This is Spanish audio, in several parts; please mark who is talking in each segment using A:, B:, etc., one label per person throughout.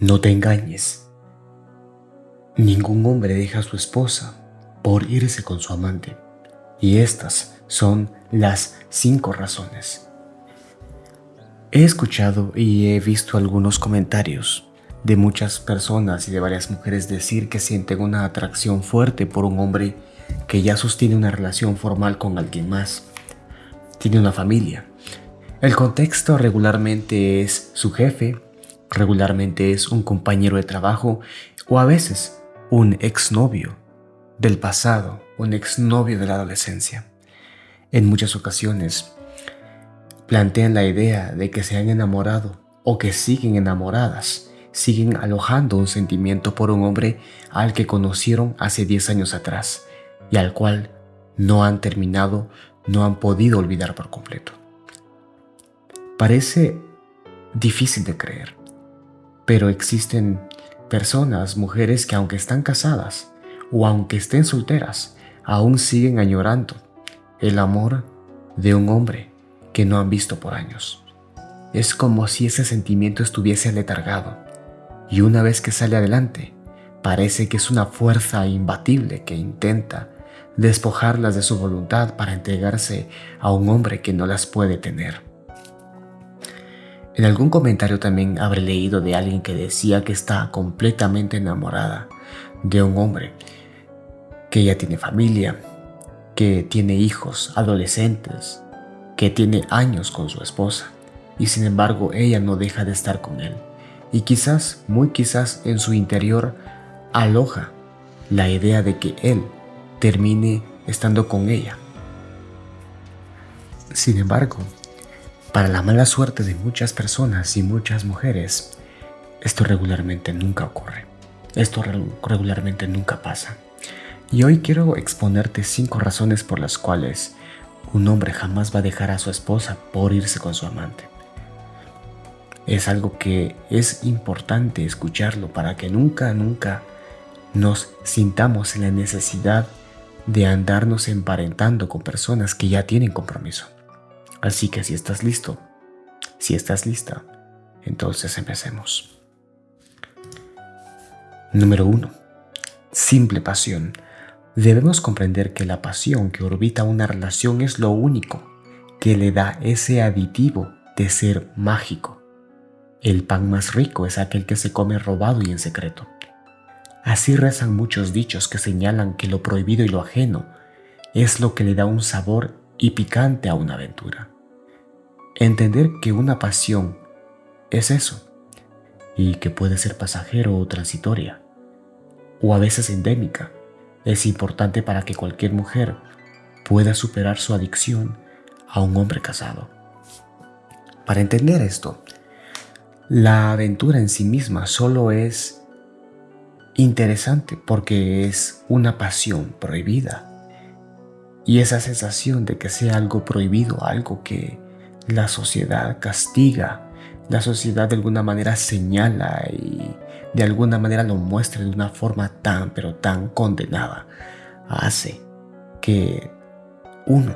A: No te engañes. Ningún hombre deja a su esposa por irse con su amante. Y estas son las cinco razones. He escuchado y he visto algunos comentarios de muchas personas y de varias mujeres decir que sienten una atracción fuerte por un hombre que ya sostiene una relación formal con alguien más. Tiene una familia. El contexto regularmente es su jefe, regularmente es un compañero de trabajo o a veces un exnovio del pasado, un exnovio de la adolescencia. En muchas ocasiones plantean la idea de que se han enamorado o que siguen enamoradas, siguen alojando un sentimiento por un hombre al que conocieron hace 10 años atrás y al cual no han terminado, no han podido olvidar por completo. Parece difícil de creer, pero existen personas, mujeres que aunque están casadas o aunque estén solteras, aún siguen añorando el amor de un hombre que no han visto por años. Es como si ese sentimiento estuviese letargado y una vez que sale adelante, parece que es una fuerza imbatible que intenta despojarlas de su voluntad para entregarse a un hombre que no las puede tener. En algún comentario también habré leído de alguien que decía que está completamente enamorada de un hombre que ya tiene familia, que tiene hijos, adolescentes, que tiene años con su esposa y sin embargo ella no deja de estar con él y quizás, muy quizás en su interior aloja la idea de que él termine estando con ella. Sin embargo, para la mala suerte de muchas personas y muchas mujeres, esto regularmente nunca ocurre. Esto regularmente nunca pasa. Y hoy quiero exponerte cinco razones por las cuales un hombre jamás va a dejar a su esposa por irse con su amante. Es algo que es importante escucharlo para que nunca, nunca nos sintamos en la necesidad de andarnos emparentando con personas que ya tienen compromiso. Así que si estás listo, si estás lista, entonces empecemos. Número 1. Simple pasión. Debemos comprender que la pasión que orbita una relación es lo único que le da ese aditivo de ser mágico. El pan más rico es aquel que se come robado y en secreto. Así rezan muchos dichos que señalan que lo prohibido y lo ajeno es lo que le da un sabor y picante a una aventura. Entender que una pasión es eso y que puede ser pasajero o transitoria o a veces endémica es importante para que cualquier mujer pueda superar su adicción a un hombre casado. Para entender esto, la aventura en sí misma solo es interesante porque es una pasión prohibida. Y esa sensación de que sea algo prohibido, algo que la sociedad castiga, la sociedad de alguna manera señala y de alguna manera lo muestra de una forma tan pero tan condenada, hace que uno,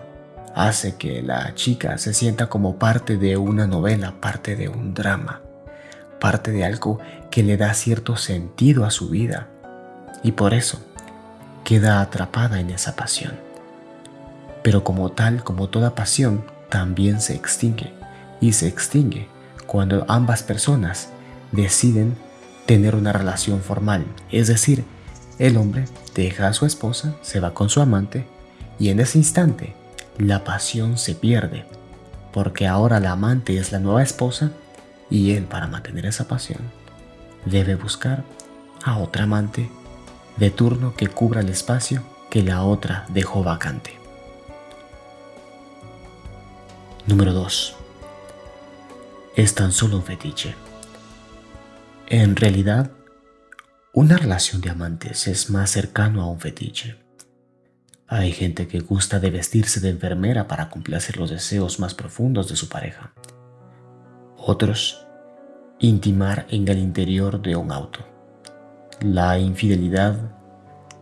A: hace que la chica se sienta como parte de una novela, parte de un drama parte de algo que le da cierto sentido a su vida y por eso queda atrapada en esa pasión. Pero como tal, como toda pasión, también se extingue y se extingue cuando ambas personas deciden tener una relación formal, es decir, el hombre deja a su esposa, se va con su amante y en ese instante la pasión se pierde, porque ahora la amante es la nueva esposa y él para mantener esa pasión debe buscar a otra amante de turno que cubra el espacio que la otra dejó vacante. Número 2. Es tan solo un fetiche. En realidad, una relación de amantes es más cercano a un fetiche. Hay gente que gusta de vestirse de enfermera para complacer los deseos más profundos de su pareja. Otros, intimar en el interior de un auto. La infidelidad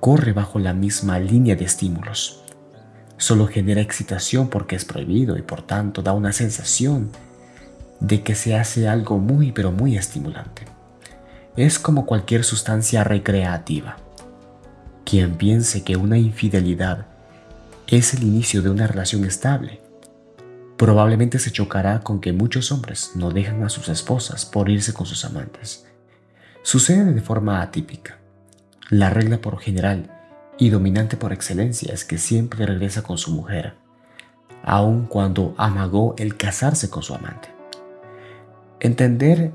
A: corre bajo la misma línea de estímulos. Solo genera excitación porque es prohibido y por tanto da una sensación de que se hace algo muy pero muy estimulante. es como cualquier sustancia recreativa. Quien piense que una infidelidad es el inicio de una relación estable, probablemente se chocará con que muchos hombres no dejan a sus esposas por irse con sus amantes. Sucede de forma atípica. La regla por general y dominante por excelencia es que siempre regresa con su mujer, aun cuando amagó el casarse con su amante. Entender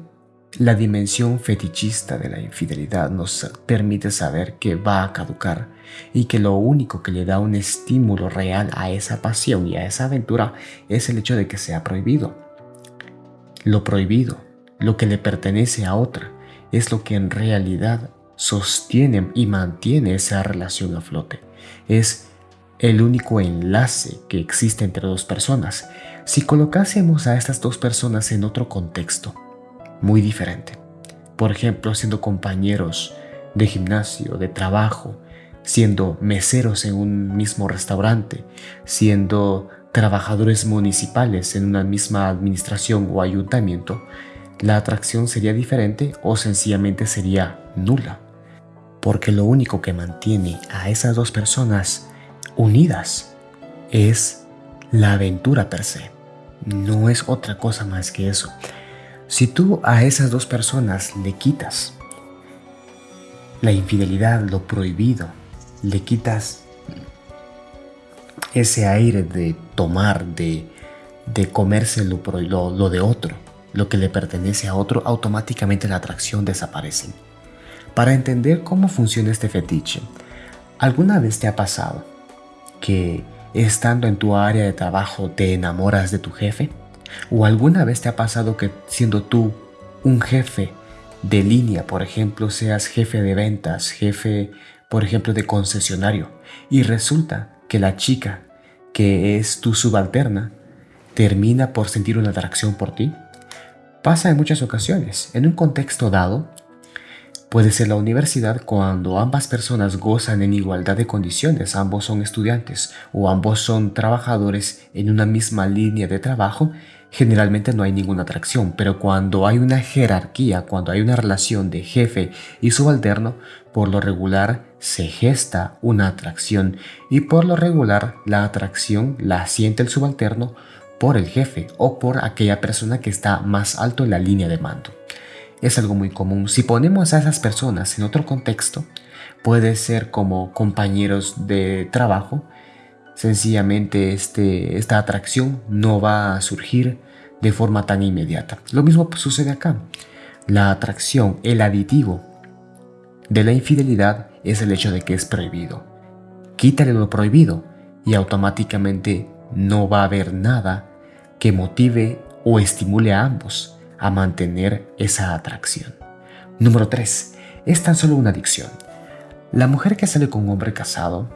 A: la dimensión fetichista de la infidelidad nos permite saber que va a caducar y que lo único que le da un estímulo real a esa pasión y a esa aventura es el hecho de que sea prohibido. Lo prohibido, lo que le pertenece a otra, es lo que en realidad sostiene y mantiene esa relación a flote. Es el único enlace que existe entre dos personas. Si colocásemos a estas dos personas en otro contexto, muy diferente, por ejemplo, siendo compañeros de gimnasio, de trabajo, siendo meseros en un mismo restaurante, siendo trabajadores municipales en una misma administración o ayuntamiento, la atracción sería diferente o sencillamente sería nula. Porque lo único que mantiene a esas dos personas unidas es la aventura per se. No es otra cosa más que eso. Si tú a esas dos personas le quitas la infidelidad, lo prohibido, le quitas ese aire de tomar, de, de comerse lo, lo de otro, lo que le pertenece a otro, automáticamente la atracción desaparece. Para entender cómo funciona este fetiche, ¿alguna vez te ha pasado que estando en tu área de trabajo te enamoras de tu jefe? ¿O alguna vez te ha pasado que siendo tú un jefe de línea, por ejemplo, seas jefe de ventas, jefe, por ejemplo, de concesionario, y resulta que la chica que es tu subalterna termina por sentir una atracción por ti? Pasa en muchas ocasiones. En un contexto dado, puede ser la universidad cuando ambas personas gozan en igualdad de condiciones, ambos son estudiantes o ambos son trabajadores en una misma línea de trabajo, generalmente no hay ninguna atracción, pero cuando hay una jerarquía, cuando hay una relación de jefe y subalterno, por lo regular se gesta una atracción y por lo regular la atracción la siente el subalterno por el jefe o por aquella persona que está más alto en la línea de mando. Es algo muy común. Si ponemos a esas personas en otro contexto, puede ser como compañeros de trabajo, sencillamente este, esta atracción no va a surgir de forma tan inmediata. Lo mismo sucede acá. La atracción, el aditivo de la infidelidad es el hecho de que es prohibido. Quítale lo prohibido y automáticamente no va a haber nada que motive o estimule a ambos a mantener esa atracción. Número 3. Es tan solo una adicción. La mujer que sale con un hombre casado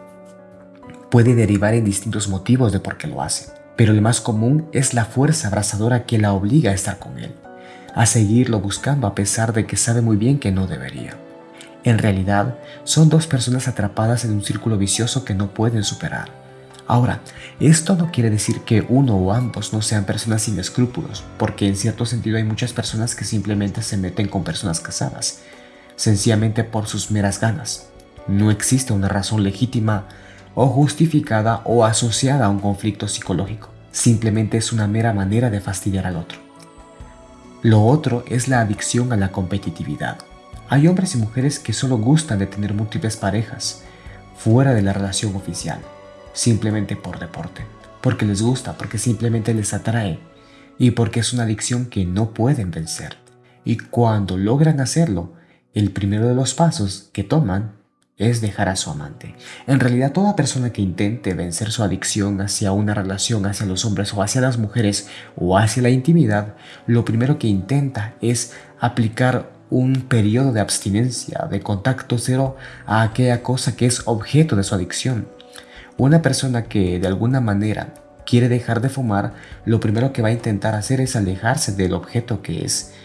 A: puede derivar en distintos motivos de por qué lo hace, pero el más común es la fuerza abrazadora que la obliga a estar con él, a seguirlo buscando a pesar de que sabe muy bien que no debería. En realidad, son dos personas atrapadas en un círculo vicioso que no pueden superar. Ahora, esto no quiere decir que uno o ambos no sean personas sin escrúpulos, porque en cierto sentido hay muchas personas que simplemente se meten con personas casadas, sencillamente por sus meras ganas. No existe una razón legítima o justificada o asociada a un conflicto psicológico. Simplemente es una mera manera de fastidiar al otro. Lo otro es la adicción a la competitividad. Hay hombres y mujeres que solo gustan de tener múltiples parejas fuera de la relación oficial simplemente por deporte, porque les gusta, porque simplemente les atrae y porque es una adicción que no pueden vencer. Y cuando logran hacerlo, el primero de los pasos que toman es dejar a su amante. En realidad toda persona que intente vencer su adicción hacia una relación, hacia los hombres o hacia las mujeres o hacia la intimidad, lo primero que intenta es aplicar un periodo de abstinencia, de contacto cero a aquella cosa que es objeto de su adicción. Una persona que de alguna manera quiere dejar de fumar, lo primero que va a intentar hacer es alejarse del objeto que es,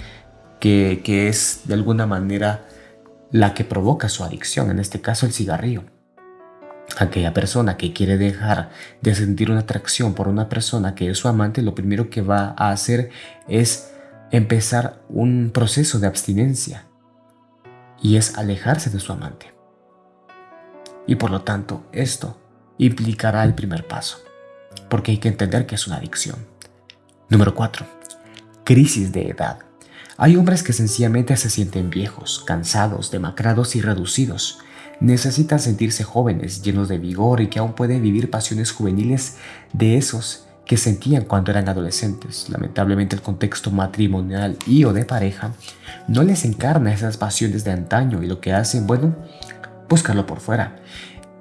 A: que, que es de alguna manera la que provoca su adicción, en este caso el cigarrillo. Aquella persona que quiere dejar de sentir una atracción por una persona que es su amante, lo primero que va a hacer es empezar un proceso de abstinencia y es alejarse de su amante. Y por lo tanto, esto implicará el primer paso, porque hay que entender que es una adicción. Número 4. Crisis de edad. Hay hombres que sencillamente se sienten viejos, cansados, demacrados y reducidos. Necesitan sentirse jóvenes, llenos de vigor y que aún pueden vivir pasiones juveniles de esos que sentían cuando eran adolescentes. Lamentablemente el contexto matrimonial y o de pareja no les encarna esas pasiones de antaño y lo que hacen, bueno, buscarlo por fuera.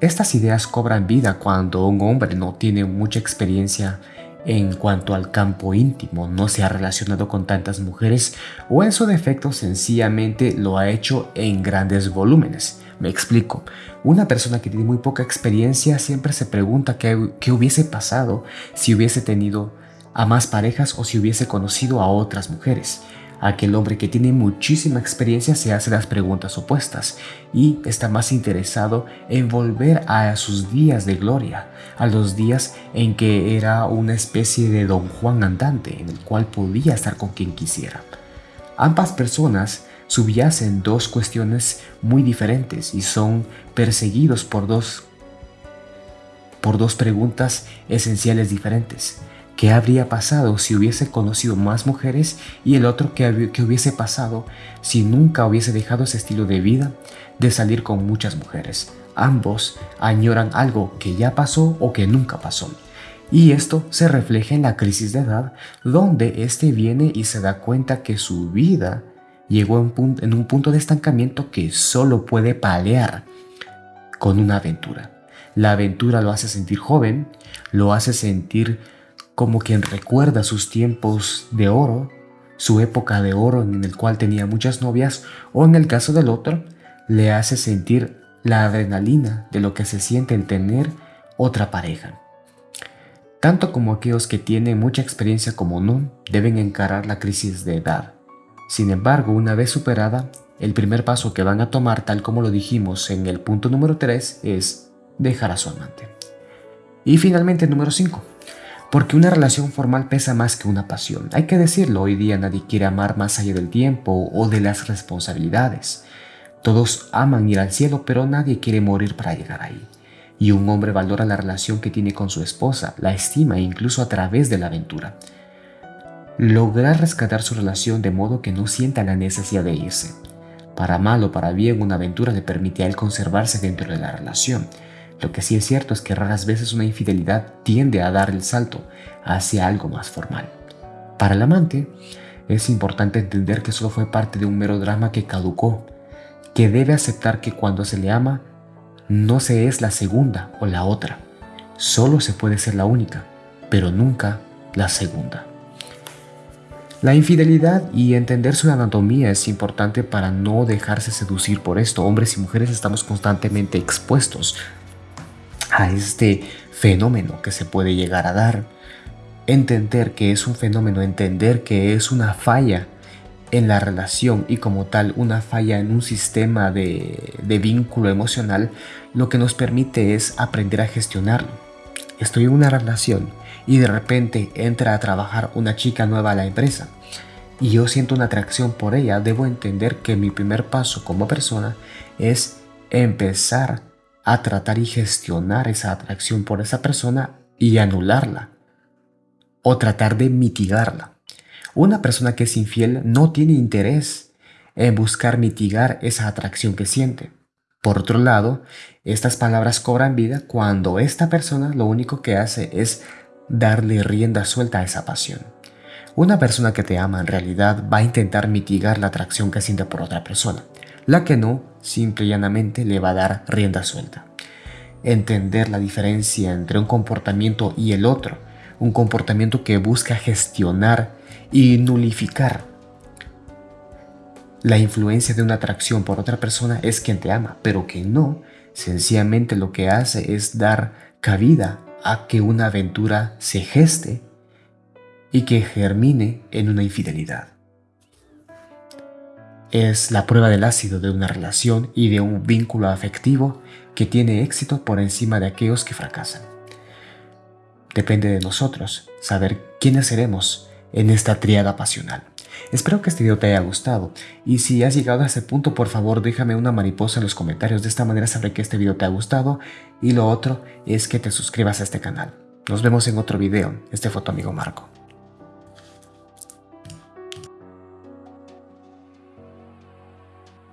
A: Estas ideas cobran vida cuando un hombre no tiene mucha experiencia en cuanto al campo íntimo, no se ha relacionado con tantas mujeres o en su defecto sencillamente lo ha hecho en grandes volúmenes. Me explico, una persona que tiene muy poca experiencia siempre se pregunta qué, hubiese pasado si hubiese tenido a más parejas o si hubiese conocido a otras mujeres. Aquel hombre que tiene muchísima experiencia se hace las preguntas opuestas y está más interesado en volver a sus días de gloria, a los días en que era una especie de don Juan andante en el cual podía estar con quien quisiera. Ambas personas subyacen dos cuestiones muy diferentes y son perseguidos por dos, por dos preguntas esenciales diferentes. ¿Qué habría pasado si hubiese conocido más mujeres? Y el otro, ¿qué, ¿qué, hubiese pasado si nunca hubiese dejado ese estilo de vida de salir con muchas mujeres? Ambos añoran algo que ya pasó o que nunca pasó. Y esto se refleja en la crisis de edad, donde éste viene y se da cuenta que su vida llegó en, en un punto de estancamiento que solo puede palear con una aventura. La aventura lo hace sentir joven, lo hace sentir como quien recuerda sus tiempos de oro, su época de oro en el cual tenía muchas novias, o en el caso del otro, le hace sentir la adrenalina de lo que se siente en tener otra pareja. Tanto como aquellos que tienen mucha experiencia como no, deben encarar la crisis de edad. Sin embargo, una vez superada, el primer paso que van a tomar, tal como lo dijimos en el punto número 3, es dejar a su amante. Y finalmente, número 5 porque una relación formal pesa más que una pasión. Hay que decirlo, hoy día nadie quiere amar más allá del tiempo o de las responsabilidades. Todos aman ir al cielo, pero nadie quiere morir para llegar ahí. Y un hombre valora la relación que tiene con su esposa, la estima incluso a través de la aventura. Lograr rescatar su relación de modo que no sienta la necesidad de irse. Para mal o para bien, una aventura le permite a él conservarse dentro de la relación, lo que sí es cierto es que raras veces una infidelidad tiende a dar el salto hacia algo más formal. Para el amante, es importante entender que solo fue parte de un mero drama que caducó, que debe aceptar que cuando se le ama, no se es la segunda o la otra. Solo se puede ser la única, pero nunca la segunda. La infidelidad y entender su anatomía es importante para no dejarse seducir por esto. Hombres y mujeres estamos constantemente expuestos a este fenómeno que se puede llegar a dar. Entender que es un fenómeno, entender que es una falla en la relación y como tal una falla en un sistema de, de vínculo emocional, lo que nos permite es aprender a gestionarlo. Estoy en una relación y de repente entra a trabajar una chica nueva a la empresa y yo siento una atracción por ella, debo entender que mi primer paso como persona es empezar a tratar y gestionar esa atracción por esa persona y anularla o tratar de mitigarla. Una persona que es infiel no tiene interés en buscar mitigar esa atracción que siente. Por otro lado, estas palabras cobran vida cuando esta persona lo único que hace es darle rienda suelta a esa pasión. Una persona que te ama en realidad va a intentar mitigar la atracción que siente por otra persona. La que no, simple y llanamente le va a dar rienda suelta. Entender la diferencia entre un comportamiento y el otro, un comportamiento que busca gestionar y nulificar. La influencia de una atracción por otra persona es quien te ama, pero que no, sencillamente lo que hace es dar cabida a que una aventura se geste y que germine en una infidelidad es la prueba del ácido de una relación y de un vínculo afectivo que tiene éxito por encima de aquellos que fracasan. Depende de nosotros saber quiénes seremos en esta triada pasional. Espero que este video te haya gustado y si has llegado a este punto por favor déjame una mariposa en los comentarios, de esta manera sabré que este video te ha gustado y lo otro es que te suscribas a este canal. Nos vemos en otro video, este fue tu amigo Marco.